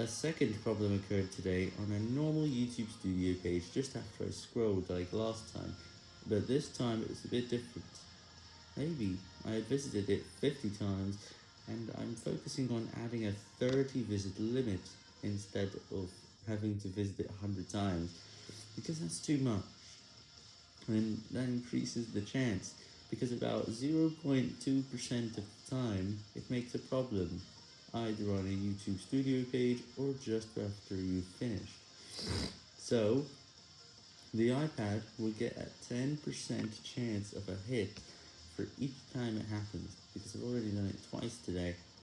A second problem occurred today on a normal YouTube Studio page just after I scrolled like last time, but this time it's a bit different. Maybe I visited it 50 times, and I'm focusing on adding a 30 visit limit instead of having to visit it 100 times, because that's too much, and that increases the chance, because about 0.2% of the time it makes a problem either on a YouTube Studio page or just after you've finished. So, the iPad will get a 10% chance of a hit for each time it happens, because I've already done it twice today.